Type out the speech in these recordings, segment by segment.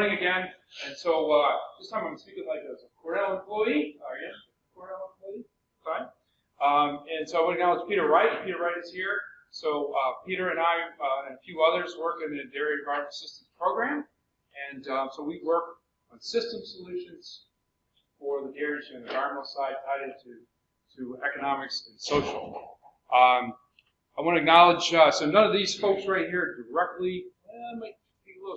morning again. And so uh, this time I'm speaking like as a Cornell employee. Are you? Cornell employee? Fine. Um, and so I want to acknowledge Peter Wright. Peter Wright is here. So uh, Peter and I uh, and a few others work in the Dairy Environmental Systems program. And um, so we work on system solutions for the dairy and environmental side tied into to economics and social. Um, I want to acknowledge, uh, so none of these folks right here directly, eh, might be a little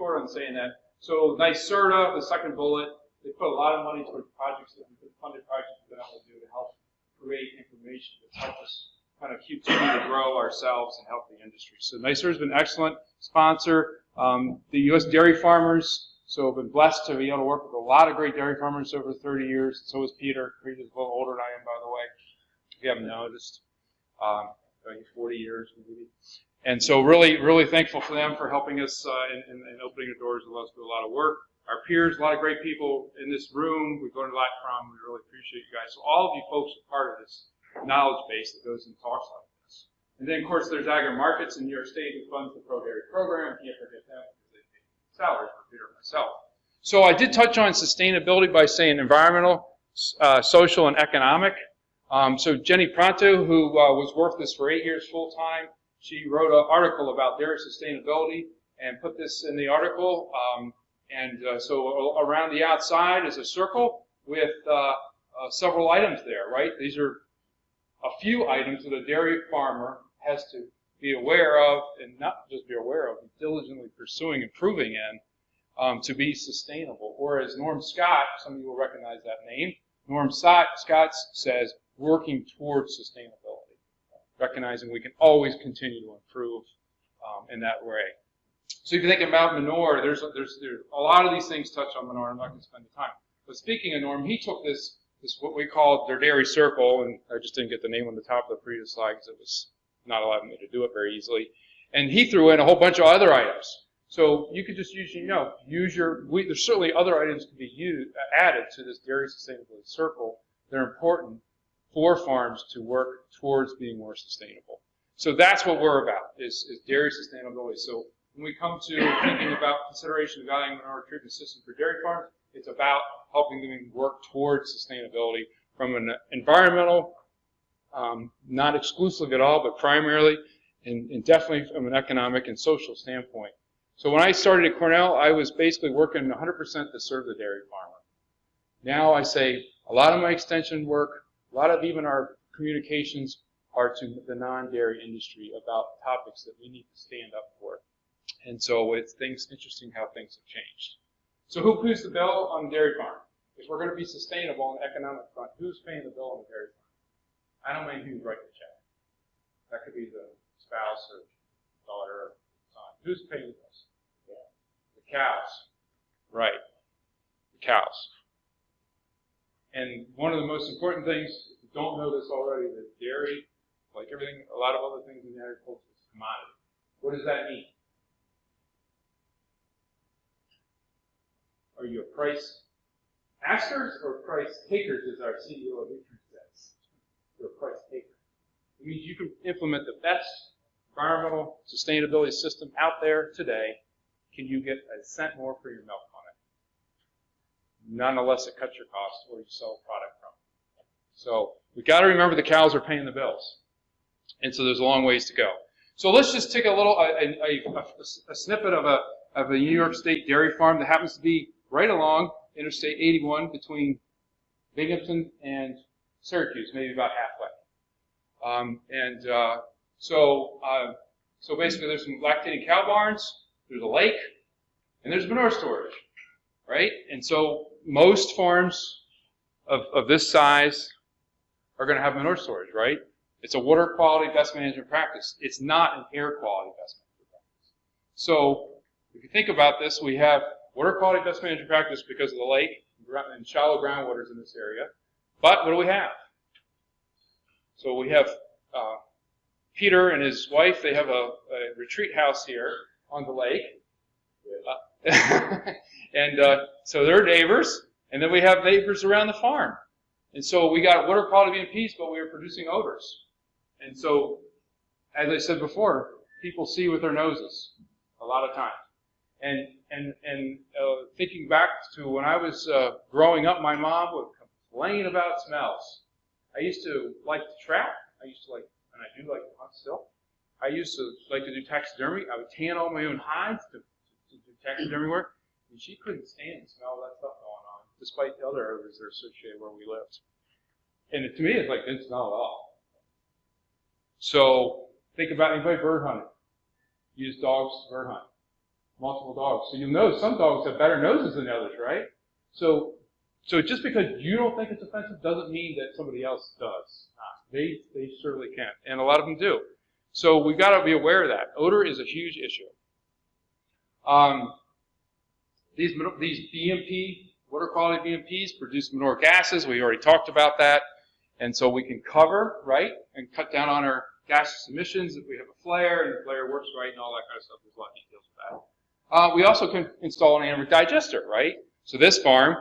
short on saying that. So NYSERDA, the second bullet, they put a lot of money towards projects that we've been funded projects that to do to help create information that's helped us kind of continue to grow ourselves and help the industry. So NYSERDA has been an excellent sponsor. Um, the U.S. dairy farmers, so I've been blessed to be able to work with a lot of great dairy farmers over 30 years. So is Peter. Peter's a little older than I am, by the way, if you haven't noticed. Um, 40 years maybe. And so really, really thankful for them for helping us uh, and, and, opening the doors to let us do a lot of work. Our peers, a lot of great people in this room we've learned a lot from. We really appreciate you guys. So all of you folks are part of this knowledge base that goes and talks like this. And then, of course, there's Agri Markets in New York State who funds the Pro Dairy program. Can't forget them because they pay salaries for Peter and myself. So I did touch on sustainability by saying environmental, uh, social, and economic. Um, so Jenny Pronto, who uh, was working this for eight years full time, she wrote an article about dairy sustainability and put this in the article. Um, and uh, so around the outside is a circle with uh, uh, several items there, right? These are a few items that a dairy farmer has to be aware of, and not just be aware of, but diligently pursuing improving in um, to be sustainable. Or as Norm Scott, some of you will recognize that name, Norm Scott says, working towards sustainability, recognizing we can always continue to improve um, in that way. So if you think about manure, there's, there's, there's a lot of these things touch on manure. I'm not going to spend the time. But speaking of Norm, he took this, this what we call their dairy circle, and I just didn't get the name on the top of the previous slide because it was not allowing me to do it very easily. And he threw in a whole bunch of other items. So you could just use, you know, use your, we, there's certainly other items to be used, added to this dairy sustainability circle. They're important for farms to work towards being more sustainable. So that's what we're about, is, is dairy sustainability. So when we come to thinking about consideration of valuing manure treatment system for dairy farms, it's about helping them work towards sustainability from an environmental, um, not exclusive at all, but primarily, and, and definitely from an economic and social standpoint. So when I started at Cornell, I was basically working 100% to serve the dairy farmer. Now I say a lot of my extension work, a lot of even our communications are to the non-dairy industry about topics that we need to stand up for. And so it's things interesting how things have changed. So who pays the bill on the dairy farm? If we're going to be sustainable on the economic front, who's paying the bill on the dairy farm? I don't mean who's writing the check. That could be the spouse or daughter or son. Who's paying the bills? The cows. Right. The cows. And one of the most important things, if you don't know this already, that dairy, like everything, a lot of other things in agriculture, is a commodity. What does that mean? Are you a price askers or price takers, as our CEO of Newtrient says? You're a price taker. It means you can implement the best environmental sustainability system out there today. Can you get a cent more for your milk? Nonetheless it cuts your costs where you sell product from. So we've got to remember the cows are paying the bills. And so there's a long ways to go. So let's just take a little, a, a, a, a snippet of a, of a New York State dairy farm that happens to be right along Interstate 81 between Binghamton and Syracuse, maybe about halfway. Um, and uh, so, uh, so basically, there's some lactating cow barns, there's a lake, and there's manure storage, right? And so most farms of, of this size are going to have manure storage, right? It's a water quality best management practice. It's not an air quality best management practice. So if you think about this, we have water quality best management practice because of the lake and shallow groundwaters in this area. But what do we have? So we have uh, Peter and his wife. They have a, a retreat house here on the lake. And uh, so they're neighbors, and then we have neighbors around the farm. And so we got water quality and peace, but we are producing odors. And so, as I said before, people see with their noses a lot of times. And and and uh, thinking back to when I was uh, growing up, my mom would complain about smells. I used to like to trap. I used to like, and I do like to hunt still. I used to like to do taxidermy. I would tan all my own hides to, to, to do taxidermy work, and she couldn't stand the smell of that stuff going on, despite the other odors that are associated where we lived. And it, to me, it's like didn't smell at all. So think about anybody bird hunting. Use dogs to bird hunt. Multiple dogs. So you'll notice some dogs have better noses than others, right? So so just because you don't think it's offensive doesn't mean that somebody else does. They they certainly can, and a lot of them do. So we've got to be aware of that. Odor is a huge issue. Um, these these BMP water quality BMPs produce manure gases. We already talked about that, and so we can cover right and cut down on our gaseous emissions if we have a flare and the flare works right and all that kind of stuff. There's a lot of details with that. Uh, we also can install an anaerobic digester, right? So this farm,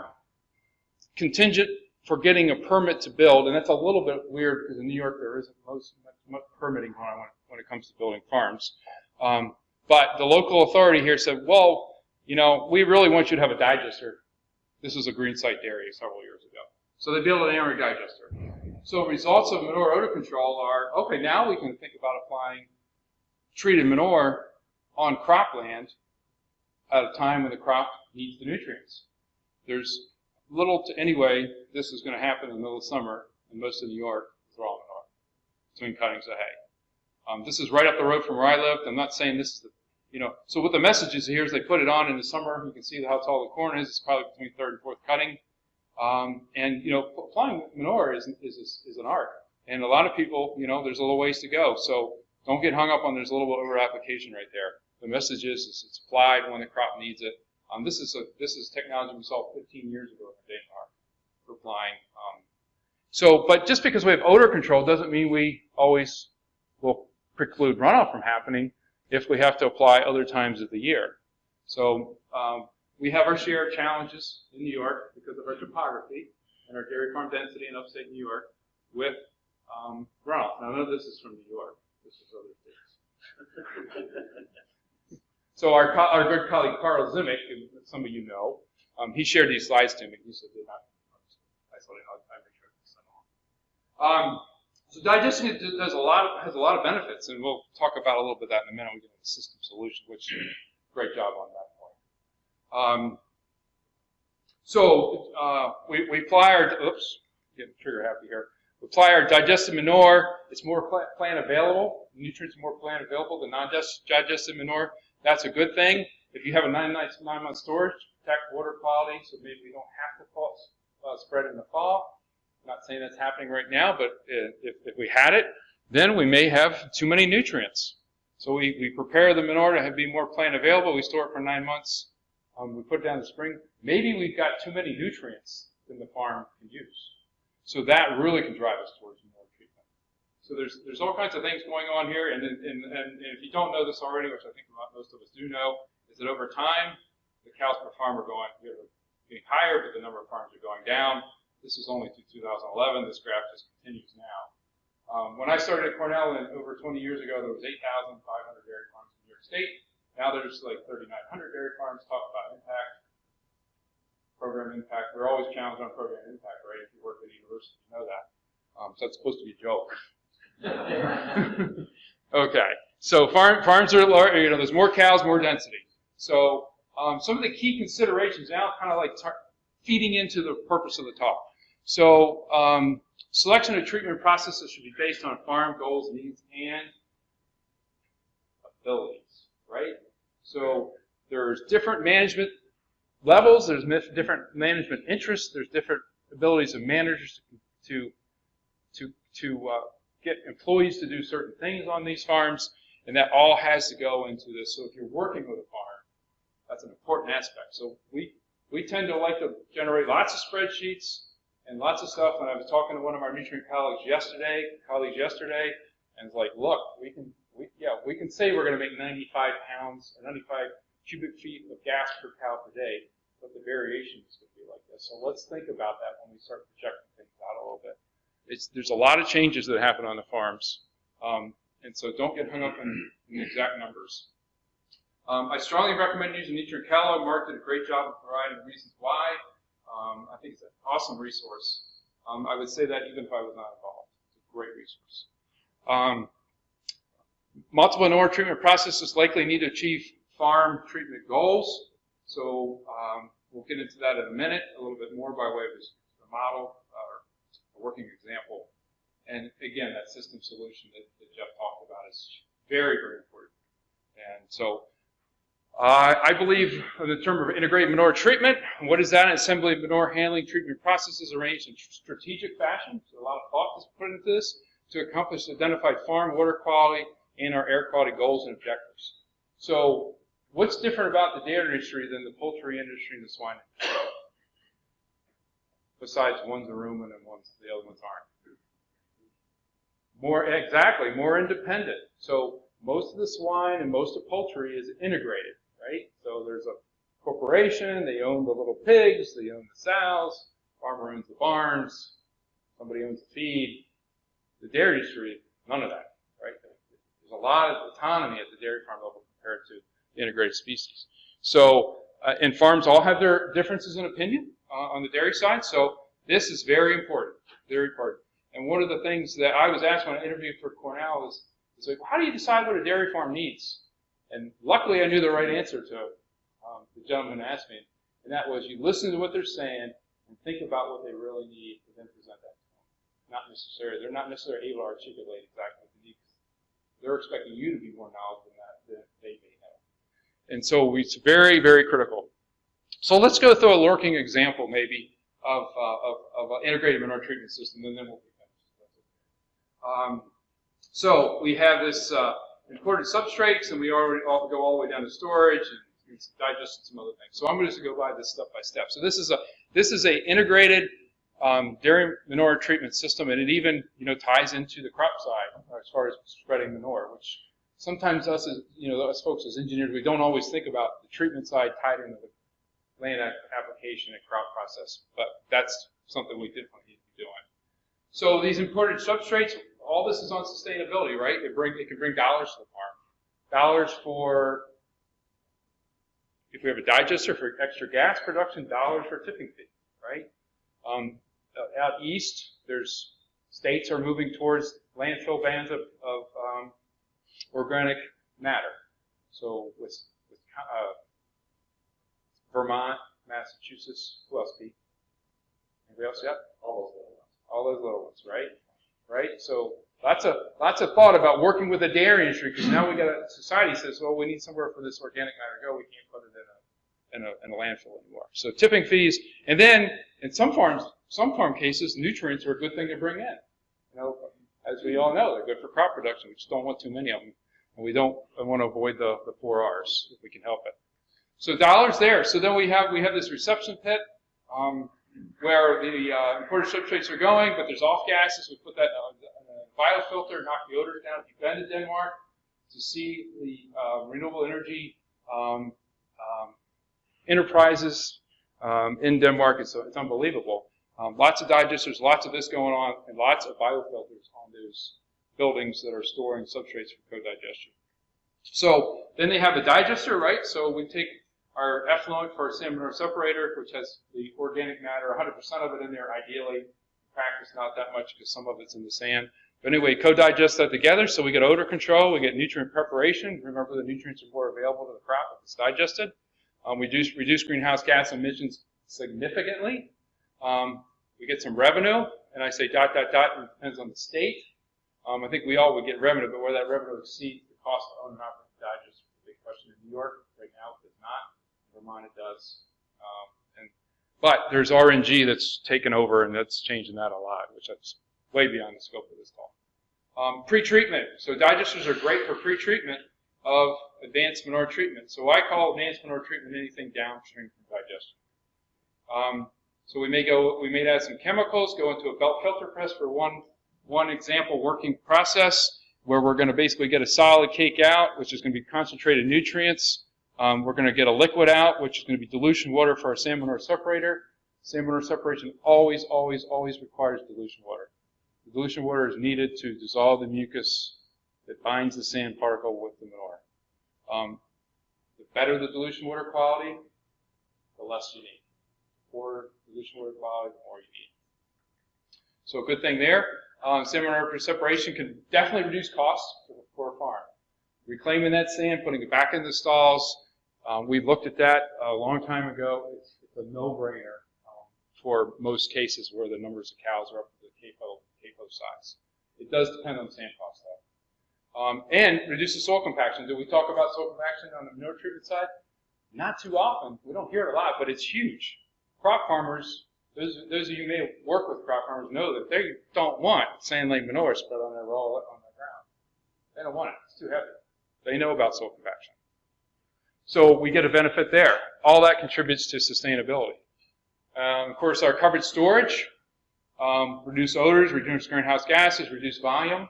contingent for getting a permit to build, and that's a little bit weird because in New York there isn't most much permitting when, when it comes to building farms. Um, but the local authority here said, well, you know, we really want you to have a digester. This was a green site dairy several years ago. So they built an anaerobic digester. So results of manure odor control are, okay, now we can think about applying treated manure on cropland at a time when the crop needs the nutrients. There's little to anyway, this is going to happen in the middle of summer in most of New York with raw manure between cuttings of hay. Um, this is right up the road from where I lived. I'm not saying this is the, you know, so what the message is here is they put it on in the summer. You can see how tall the corn is. It's probably between third and fourth cutting. Um, and, you know, applying manure is, is, is an art. And a lot of people, you know, there's a little ways to go. So don't get hung up on there's a little bit of over application right there. The message is, is it's applied when the crop needs it. Um, this is a, this is technology we saw 15 years ago in Denmark for applying. Um, so, but just because we have odor control doesn't mean we always will preclude runoff from happening if we have to apply other times of the year. So um, we have our share of challenges in New York because of our topography and our dairy farm density in upstate New York with um, runoff. Now, none of this is from New York. This is other states. so our, our good colleague Carl Zimmick, some of you know, um, he shared these slides to me. He said they're not. I said I make sure so digestion does a lot of, has a lot of benefits, and we'll talk about a little bit of that in a minute. We get into system solution, which great job on that point. Um, so uh, we, we apply our oops, getting trigger happy here. We apply our digested manure. It's more plant available. Nutrients are more plant available than non-digested manure. That's a good thing. If you have a nine, nine month storage, protect water quality, so maybe we don't have to fall, uh, spread in the fall. Not saying that's happening right now, but if, if we had it, then we may have too many nutrients. So we, we prepare the manure to have, be more plant available. We store it for nine months. Um, we put it down in the spring. Maybe we've got too many nutrients than the farm can use. So that really can drive us towards more treatment. So there's there's all kinds of things going on here, and, and, and, and if you don't know this already, which I think most of us do know, is that over time the cows per farm are going getting higher, but the number of farms are going down. This is only through 2011. This graph just continues now. Um, when I started at Cornell and over 20 years ago, there was 8,500 dairy farms in New York State. Now there's like 3,900 dairy farms. Talk about impact, program impact. We're always challenged on program impact, right? If you work at a university, you know that. Um, so that's supposed to be a joke. okay. So farm, farms are, you know, there's more cows, more density. So um, some of the key considerations now kind of like feeding into the purpose of the talk. So um, selection of treatment processes should be based on farm goals, needs, and abilities, right? So there's different management levels, there's different management interests, there's different abilities of managers to to to uh, get employees to do certain things on these farms, and that all has to go into this. So if you're working with a farm, that's an important aspect. So we we tend to like to generate lots of spreadsheets and lots of stuff. And I was talking to one of our Newtrient colleagues yesterday, colleagues yesterday, and it's like, look, we can, we, yeah, we can say we're going to make 95 pounds or 95 cubic feet of gas per cow per day, but the variation is going to be like this. So let's think about that when we start projecting things out a little bit. It's, there's a lot of changes that happen on the farms, um, and so don't get hung up in, in the exact numbers. Um, I strongly recommend using Newtrient Catalog. Mark did a great job of providing reasons why. Um, I think it's an awesome resource. Um, I would say that even if I was not involved. It's a great resource. Um, multiple manure treatment processes likely need to achieve farm treatment goals. So um, we'll get into that in a minute, a little bit more by way of the model or a working example. And again, that system solution that, that Jeff talked about is very, very important. And so uh, I believe in the term of integrated manure treatment. What is that? Assembly of manure handling treatment processes arranged in strategic fashion. So a lot of thought is put into this to accomplish identified farm water quality and our air quality goals and objectives. So what's different about the dairy industry than the poultry industry and the swine industry? Besides one's a rumen and one's the other ones aren't. More exactly, more independent. So most of the swine and most of poultry is integrated, right? So there's a corporation, they own the little pigs, they own the sows, farmer owns the barns, somebody owns the feed. The dairy industry, none of that, right? There's a lot of autonomy at the dairy farm level compared to integrated species. So, uh, and farms all have their differences in opinion uh, on the dairy side. So this is very important, very important. And one of the things that I was asked when I interviewed for Cornell is, is like, how do you decide what a dairy farm needs? And luckily I knew the right answer to um, the gentleman asked me. And that was you listen to what they're saying and think about what they really need and then present that to them. Not necessarily, they're not necessarily able to articulate exactly what they need. They're expecting you to be more knowledgeable than that than they may know. And so it's very, very critical. So let's go through a lurking example maybe of, uh, of, of, an integrated treatment system, and then we'll be finished. Um, so we have this uh, imported substrates, and we already all, go all the way down to storage and, digest some other things. So I'm going to go by this step by step. So this is a this is a integrated um, dairy manure treatment system, and it even you know ties into the crop side as far as spreading manure, which sometimes us as you know us folks as engineers we don't always think about the treatment side tied into the land application and crop process, but that's something we definitely need to be doing. So these imported substrates, all this is on sustainability, right? It bring it can bring dollars to the farm. Dollars for if we have a digester for extra gas production, dollars for tipping fee, right? Um, out east, there's states are moving towards landfill bans of, of um, organic matter. So with, with uh, Vermont, Massachusetts. Who else, Pete? Anybody else yet? All those little ones. All those little ones, right? Right? So lots of lots of thought about working with the dairy industry because now we got a society says, well, we need somewhere for this organic matter to go. We can't put it in a, in a in a landfill anymore. So tipping fees, and then in some farms, some farm cases, nutrients are a good thing to bring in. You know, as we all know, they're good for crop production. We just don't want too many of them, and we don't want to avoid the the four R's if we can help it. So dollars there. So then we have we have this reception pit um, where the uh, imported substrates are going, but there's off gases. We put that in a biofilter, knock the odors down. If you've been to Denmark to see the uh, renewable energy um, um, enterprises um, in Denmark, it's, it's unbelievable. Um, lots of digesters, lots of this going on, and lots of biofilters on those buildings that are storing substrates for co-digestion. So then they have a digester, right? So we take our effluent for a manure separator, which has the organic matter, 100% of it in there, ideally. In practice, not that much because some of it's in the sand. But anyway, co-digest that together, so we get odor control, we get nutrient preparation. Remember, the nutrients are more available to the crop if it's digested. Um, we reduce, reduce greenhouse gas emissions significantly. Um, we get some revenue, and I say dot, dot, dot, it depends on the state. Um, I think we all would get revenue, but where that revenue exceeds the cost to own and operate the digest, is a big question in New York right now, it does not. Vermont it does. Um, and, but there's RNG that's taken over and that's changing that a lot, which that's way beyond the scope of this talk. Um, pre-treatment. So digesters are great for pre-treatment of advanced manure treatment. So I call advanced manure treatment anything downstream from digestion. Um, so we may go, we may add some chemicals, go into a belt filter press for one, one example working process where we're going to basically get a solid cake out, which is going to be concentrated nutrients. Um, we're going to get a liquid out, which is going to be dilution water for our sand manure separator. Sand manure separation always, always, always requires dilution water. The dilution water is needed to dissolve the mucus that binds the sand particle with the manure. Um, The better the dilution water quality, the less you need. The dilution water quality, the more you need. So a good thing there. Um, sand manure separation can definitely reduce costs for, for a farm. Reclaiming that sand, putting it back in the stalls, um, we looked at that a long time ago. It's, it's a no-brainer um, for most cases where the numbers of cows are up to the CAFO, CAFO size. It does depend on the sand cost, though. Um, and reduces soil compaction. Did we talk about soil compaction on the manure treatment side? Not too often. We don't hear it a lot, but it's huge. Crop farmers those, those of you who may work with crop farmers know that they don't want sand like manure spread on their raw on the ground. They don't want it. It's too heavy. They know about soil compaction. So we get a benefit there. All that contributes to sustainability. Um, of course, our covered storage, um, reduce odors, reduce greenhouse gases, reduce volume.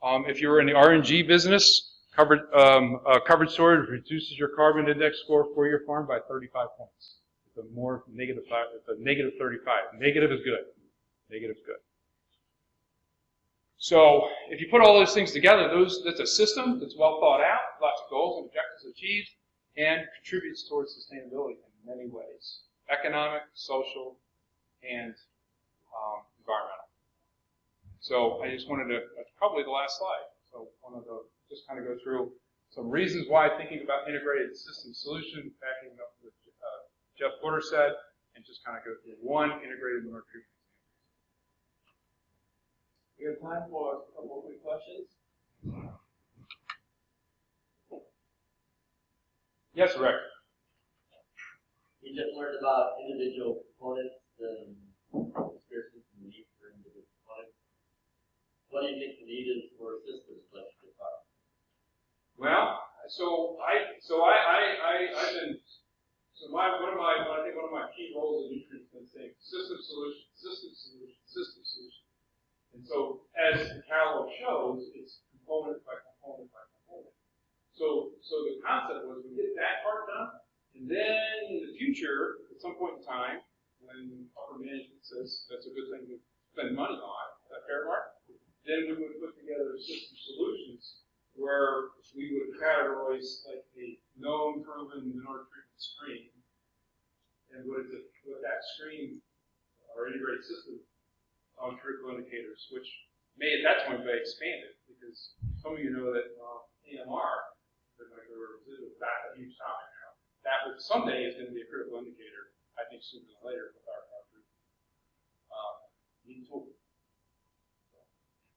Um, if you're in the RNG business, covered, um, uh, covered storage reduces your carbon index score for your farm by 35 points. It's a more negative five, it's a negative 35. Negative is good. Negative is good. So if you put all those things together, those that's a system that's well thought out, lots of goals and objectives achieved, and contributes towards sustainability in many ways: economic, social, and um, environmental. So I just wanted to that's probably the last slide. So wanted to just kind of go through some reasons why thinking about integrated system solution, backing up with Jeff Porter said, and just kind of go through one integrated manure treatment. We have time for a couple of quick questions. Yes, Rick. We just learned about individual components and conspiracies and need for individual components. What do you think the need is for systems like the car? Well, so I, so I, I, I, I've been so my, one of my, I think one of my key roles in nutrients has been saying system solution, system solution, system solution. And so as the catalog shows, it's component by component by component. So, so the concept was we get that part done, and then in the future, at some point in time, when upper management says that's a good thing to spend money on, that fair mark, then we would put together system solutions where we would categorize like a known proven manure treatment stream. And what, it, what that stream, our integrated system, on critical indicators, which may at that point be expanded, because some of you know that uh, AMR, that's a huge topic now. That would someday is going to be a critical indicator, I think sooner than later, with our, group. Uh, tool.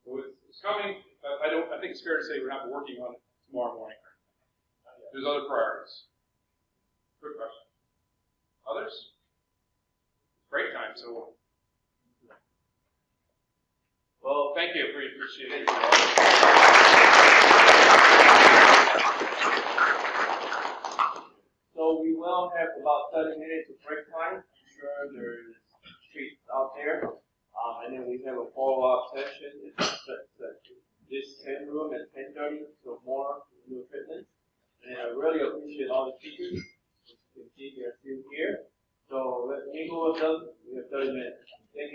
So it's, it's coming. I don't. I think it's fair to say we're not working on it tomorrow morning. There's other priorities. Good question. Others? Great time, so. Well, thank you. We appreciate it. So we will have about 30 minutes of break time. I'm sure there's treats out there. Um, and then we have a follow-up session. It's, this 10 room at 10.30, so more new treatments. And I really appreciate all the speakers You can see they're still here. So let me go with them. We have 30 minutes. Thank you